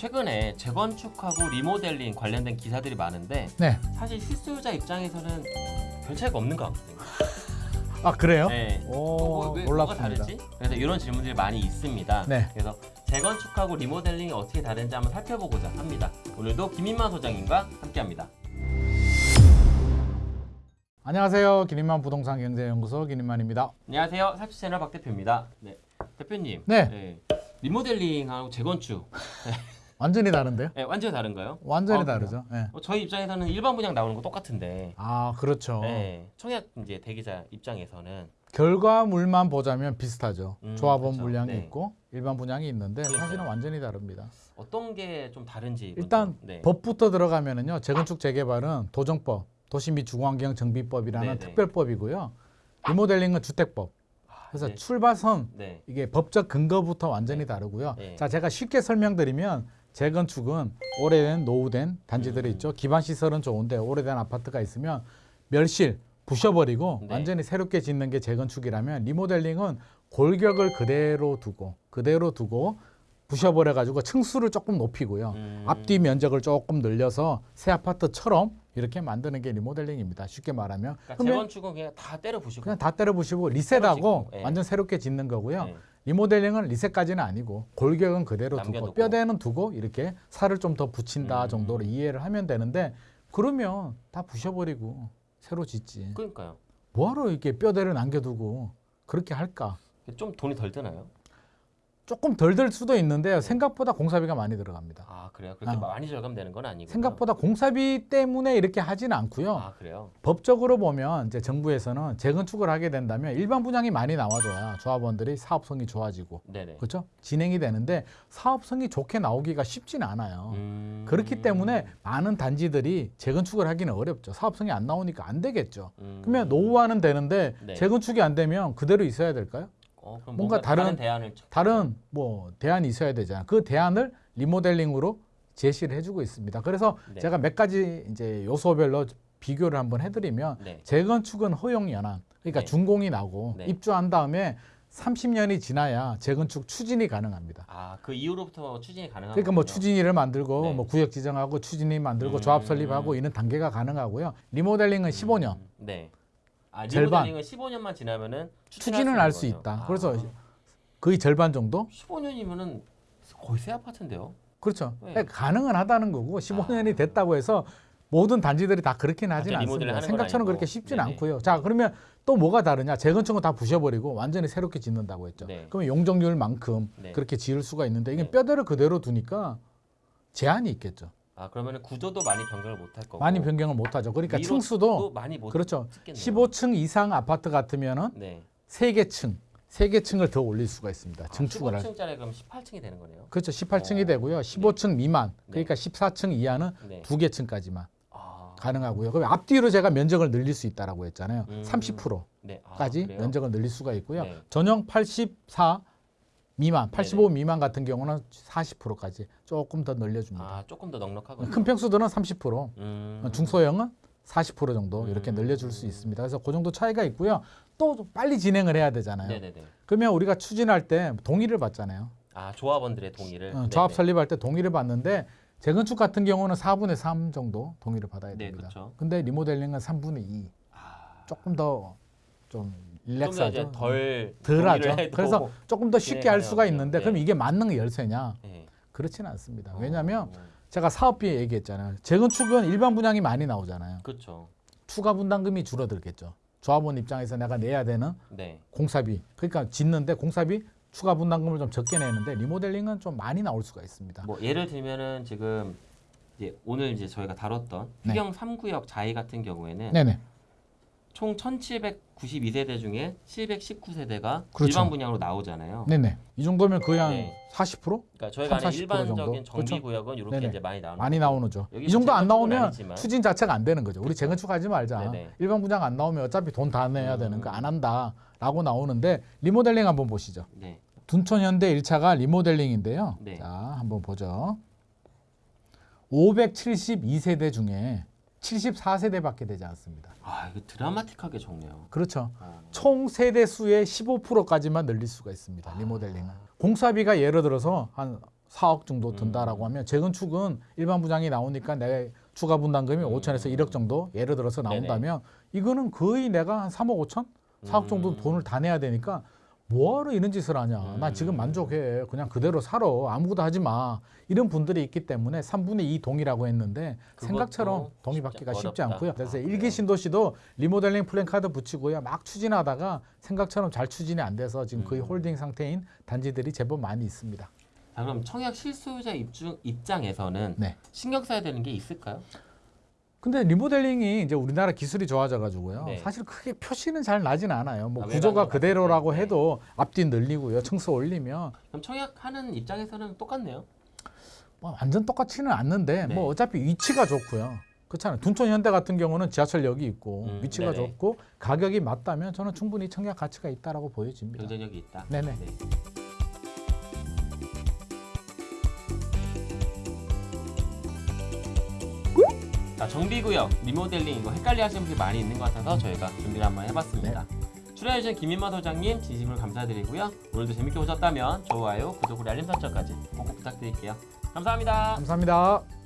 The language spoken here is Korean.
최근에 재건축하고 리모델링 관련된 기사들이 많은데 네. 사실 실수요자 입장에서는 별 차이가 없는 것 같거든요. 아 그래요? 네. 오, 어, 왜, 뭐가 몰랐습니다. 다르지? 그래서 이런 질문들이 많이 있습니다. 네. 그래서 재건축하고 리모델링이 어떻게 다른지 한번 살펴보고자 합니다. 오늘도 김인만 소장님과 함께합니다. 안녕하세요. 기린만 부동산 경제연구소 기린만입니다. 안녕하세요. 사치 채널 박 대표입니다. 네. 대표님. 네. 리모델링하고 재건축 완전히 다른데요? 네, 완전히 다른가요? 완전히 아, 다르죠. 네. 어, 저희 입장에서는 일반 분양 나오는 거 똑같은데. 아 그렇죠. 네. 청약 이제 대기자 입장에서는 결과물만 보자면 비슷하죠. 음, 조합원 그렇죠. 분양이 네. 있고 일반 분양이 있는데 그러니까요. 사실은 완전히 다릅니다. 어떤 게 좀 다른지. 일단 네. 법부터 들어가면은요. 재건축 재개발은 도정법, 도시 및 주거환경 정비법이라는 네네. 특별법이고요. 리모델링은 주택법. 그래서 네. 출발선 네. 이게 법적 근거부터 완전히 다르고요. 네. 자, 제가 쉽게 설명드리면 재건축은 오래된 노후된 단지들이 음. 있죠. 기반 시설은 좋은데 오래된 아파트가 있으면 멸실 부셔버리고 네. 완전히 새롭게 짓는 게 재건축이라면 리모델링은 골격을 그대로 두고 그대로 두고 부셔버려 가지고 층수를 조금 높이고요. 음. 앞뒤 면적을 조금 늘려서 새 아파트처럼 이렇게 만드는 게 리모델링입니다. 쉽게 말하면 그러니까 재건축은 그냥 다 때려 부시고. 그냥 다 때려 부시고 리셋하고 예. 완전 새롭게 짓는 거고요. 네. 리모델링은 리셋까지는 아니고 골격은 그대로 두고 남겨두고. 뼈대는 두고 이렇게 살을 좀 더 붙인다 음. 정도로 이해를 하면 되는데 그러면 다 부셔버리고 새로 짓지. 그러니까요. 뭐하러 이렇게 뼈대를 남겨두고 그렇게 할까? 좀 돈이 덜 드나요? 조금 덜 들 수도 네. 있는데요. 생각보다 공사비가 많이 들어갑니다. 아 그래요? 그렇게 아. 많이 절감되는 건 아니고. 생각보다 공사비 때문에 이렇게 하지는 않고요. 아 그래요? 법적으로 보면 이제 정부에서는 재건축을 하게 된다면 일반 분양이 많이 나와줘야 조합원들이 사업성이 좋아지고 네네. 그렇죠? 진행이 되는데 사업성이 좋게 나오기가 쉽지는 않아요. 음... 그렇기 때문에 많은 단지들이 재건축을 하기는 어렵죠. 사업성이 안 나오니까 안 되겠죠. 음... 그러면 노후화는 되는데 네. 재건축이 안 되면 그대로 있어야 될까요? 어, 뭔가 뭔가, 다른- 다른, 대안을 쳐- 다른 뭐 대안이 있어야 되잖아요. 그 대안을 리모델링으로 제시를 해주고 있습니다. 그래서 네. 제가 몇 가지 이제 요소별로 비교를 한번 해드리면 네. 재건축은 허용 연한 그러니까 네. 준공이 나고 네. 입주한 다음에 30년이 지나야 재건축 추진이 가능합니다. 아 그 이후로부터 추진이 가능한 그러니까 뭐. 추진위를 만들고 네. 뭐 구역 지정하고 추진위 만들고 음. 조합 설립하고 이런 단계가 가능하고요. 리모델링은 15년 음, 네. 아 절반. 리모델링은 15년만 지나면은 추진을 할 수 있다. 그래서 거의 절반 정도 15년이면은 거의 새 아파트인데요. 그렇죠. 네. 그러니까 가능은 하다는 거고 15년이 됐다고 해서 모든 단지들이 다 완전 리모델링 않습니다. 생각처럼. 그렇게 쉽지는 네네. 않고요. 자 그러면 또 뭐가 다르냐? 재건축은 다 부셔버리고 완전히 새롭게 짓는다고 했죠. 네. 그러면 용적률만큼 네. 그렇게 지을 수가 있는데 이게 네. 뼈대를 그대로 두니까 제한이 있겠죠. 아 그러면은 구조도 많이 변경을 못 할 거고. 많이 변경을 못 하죠. 그러니까 층수도 또 많이 못 그렇죠. 짓겠네요. 15층 이상 아파트 같으면은 네. 세개 층, 세개 층을 더 올릴 수가 있습니다. 아, 증축을 할. 15층짜리 그럼 18층이 되는 거네요. 그렇죠. 18층이 어. 되고요. 15층 미만, 네. 그러니까 14층 이하는 네. 두개 층까지만 아. 가능하고요. 그럼 앞뒤로 제가 면적을 늘릴 수 있다라고 했잖아요. 음. 30%까지 네. 아? 면적을 늘릴 수가 있고요. 네. 전용 84 미만, 85 네네. 미만 같은 경우는 40%까지 조금 더 늘려줍니다. 아 조금 더 넉넉하군요. 큰 평수들은 30%, 음. 중소형은 40% 정도 이렇게 음. 늘려줄 수 있습니다. 그래서 그 정도 차이가 있고요. 또 빨리 진행을 해야 되잖아요. 네네네. 그러면 우리가 추진할 때 동의를 받잖아요. 아 조합원들의 동의를. 어, 조합. 설립할 때 동의를 받는데 재건축 같은 경우는 4분의 3 정도 동의를 받아야 네, 됩니다. 그렇죠. 근데 리모델링은 3분의 2. 아, 조금 더 좀 릴렉스하죠. 이제 덜 덜하죠. 그래서 조금 더 쉽게 네, 할 수가 가능하군요. 있는데 네. 그럼 이게 만능 열쇠냐? 네. 그렇지는 않습니다. 왜냐하면 어, 제가 사업비 얘기했잖아요. 재건축은 일반 분양이 많이 나오잖아요. 그렇죠. 추가 분담금이 줄어들겠죠. 조합원 입장에서 내가 내야 되는 네. 공사비. 그러니까 짓는데 공사비 추가 분담금을 좀 적게 내는데 리모델링은 좀 많이 나올 수가 있습니다. 뭐 예를 들면은 지금 이제 오늘 이제 저희가 다뤘던 네. 휘경 3구역 자이 같은 경우에는 네네. 총 1,792세대 중에 719세대가 그렇죠. 일반 분양으로 나오잖아요. 네네. 이 정도면 거의 한 네. 40% 그러니까 저희가 아는 30% 일반적인? 정비 그렇죠. 구역은 이렇게 네네. 이제 많이 나오는 많이. 나오는죠. 여기 이 정도 안 나오면 아니지만. 추진 자체가 안 되는 거죠. 우리 그렇죠. 재건축하지 말자. 네네. 일반 분양 안 나오면 어차피 돈 다 내야 되는 음. 거안 한다라고 나오는데 리모델링 한번 보시죠. 네. 둔촌 현대 1차가 리모델링인데요. 네. 자, 한번 보죠. 572세대 중에 74세대 밖에 되지 않습니다. 아 이거 드라마틱하게 적네요. 그렇죠. 어. 총 세대 수의 15%까지만 늘릴 수가 있습니다. 리모델링은. 공사비가 예를 들어서 한 4억 정도 음. 든다라고 하면 재건축은 일반 분양이 나오니까 내가 추가 분담금이 음. 5천에서 1억 정도 예를 들어서 나온다면 이거는 거의 내가 한 3억 5천, 4억 정도 음. 돈을 다 내야 되니까 뭐하러 이런 짓을 하냐. 나 지금 음. 만족해. 그냥 그대로 살아. 아무것도 하지 마. 이런 분들이 있기 때문에 3분의 2 동이라고 했는데 생각처럼 동의 받기가 쉽지. 않고요. 그래서 아, 일기 그래요? 신도시도 리모델링 플랜카드 붙이고요. 막 추진하다가 생각처럼 잘 추진이 안 돼서 지금 거의 음. 홀딩 상태인 단지들이 제법 많이 있습니다. 자, 그럼 청약 실수요자 입주, 입장에서는 네. 신경 써야 되는 게 있을까요? 근데 리모델링이 이제 우리나라 기술이 좋아져 가지고요. 네. 사실 크게 표시는 잘 나진 않아요. 뭐 아, 구조가 그대로라고 네. 해도 앞뒤 늘리고요. 층수 올리면 그럼 청약하는 입장에서는 똑같네요. 뭐 완전 똑같지는 않는데 네. 뭐 어차피 위치가 좋고요. 그렇잖아요. 둔촌 현대 같은 경우는 지하철역이 있고 음, 위치가 네네. 좋고 가격이 맞다면 저는 충분히 청약 가치가 있다라고 보여집니다. 경쟁력이 있다. 네네. 네. 자, 정비구역, 리모델링 이거 헷갈려 하시는 분들이 많이 있는 것 같아서 저희가 준비를 한번 해봤습니다. 출연해주신 김인마 소장님 진심으로 감사드리고요. 오늘도 재밌게 보셨다면 좋아요, 구독, 그리고 알림 설정까지 꼭꼭 부탁드릴게요. 감사합니다. 감사합니다.